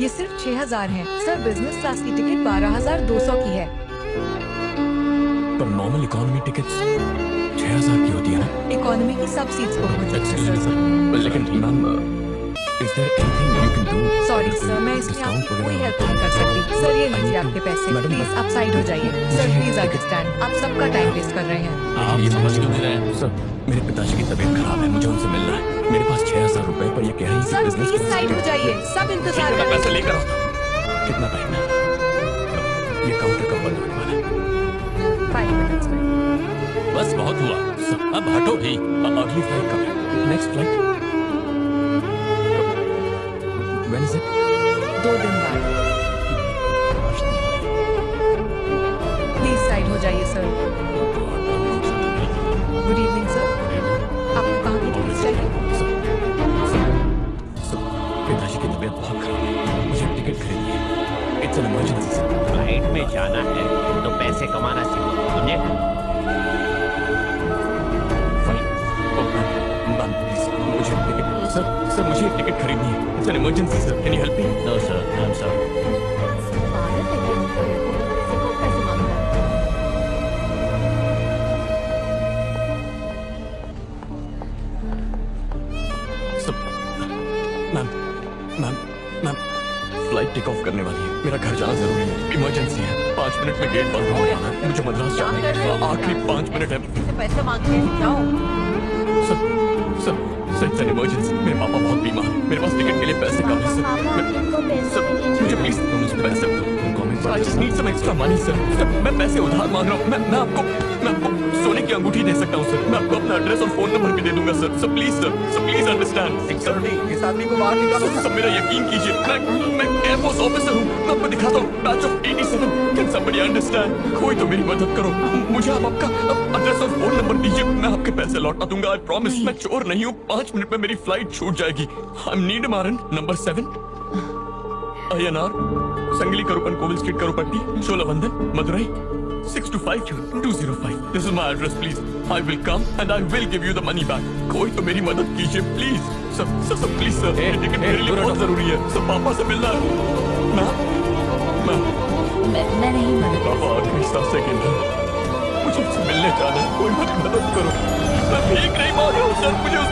ये सिर्फ़ छह हज़ार है। सर बिज़नेस क्लास की टिकट बारह हज़ार दो सौ की है। पर नॉर्मल इकोनॉमी टिकट्स छह हज़ार की होती है ना? इकोनॉमी की सब सीट्स बुक हो Excuse है सर लेकिन ma'am is there anything you can do sorry sir मैं इसमें आपकी कोई हेल्प नहीं कर सकती। सर ये लीजिए आपके पैसे प्लीज़ आप साइड हो जाइए। सर प्लीज़ अंडरस्टैंड आप सबका टाइम वेस्ट कर रहे हैं। आप ये समझ क्यों नहीं रहे हैं? सर मेरे पिताजी की तबीयत खराब है मुझे उनसे मिलना है। मेरे पास छह हज़ार रुपए पर ये कह सर प्लीज़ साइड हो जाइए। सब इंतज़ार कर पैसे लेकर आता हूँ कितना टाइम है? ये काउंटर कब बंद होने वाला है। फाइव मिनट्स में बस बहुत हुआ। अब हटो भी अगली फ़्लाइट कब है? Next flight when is it दो दिन बाद। प्लीज़ साइड हो जाइए सर एन इमरजेंसी फ़्लाइट में जाना है तो पैसे कमाना सीखो समझे? मैम प्लीज़ मुझे टिकट सर सर मुझे टिकट खरीदनी है। It's an emergency sir can you help me no sir I am sorry ma'am ma'am ma'am flight take off करने वाली है। मेरा घर जाना ज़रूरी है। इमरजेंसी है। पाँच मिनट में गेट बंद होने है। मुझे मद्रास जाना है? आखिरी पाँच मिनट है। पैसे मांगते हैं? जाओ। Sir sir sir it's an emergency मेरे पापा बहुत बीमार मेरे पास टिकट के लिए पैसे कम है सर। मुझे प्लीज़ मुझे पैसे I just need some extra money sir sir मैं पैसे उधार मांग रहा हूँ। मैं मैं आपको मैं आपको सोने की अंगूठी दे सकता हूँ सर मैं आपको अपना एड्रेस और फ़ोन नंबर भी दे दूँगा sir sir please sir sir please understand security इस आदमी को बाहर निकालो। सर मेरा यकीन कीजिए मैं मैं एयरफोर्स ऑफिसर हूँ। मैं आपको दिखाता हूँ batch of 87 can somebody understand कोई तो मेरी मदद करो। मुझे आप आपका एड्रेस और फ़ोन नंबर दीजिए। मैं आपके पैसे लौटा दूँगा आई प्रॉमिस मैं चोर नहीं हूँ। पाँच मिनट में मेरी फ़्लाइट छूट जाएगी। I am need Maran number seven Sangili Karuppan Kovil street Karupatti Sholavandan Madurai 625205 This is my address please. I will come and I will give you the money back. कोई तो मेरी मदद कीजिए please sir sir sir please sir ये ticket मेरे लिए बहुत ज़रूरी है। सर पापा से मिलना है। मैं मैं मैं मैं नहीं मदद पापा आखिरी साँसें रहे हैं। मुझे उससे मिलने जाना है। कोई मेरी मदद करो। मैं भीख नहीं मांग रहा हूँ सर मुझे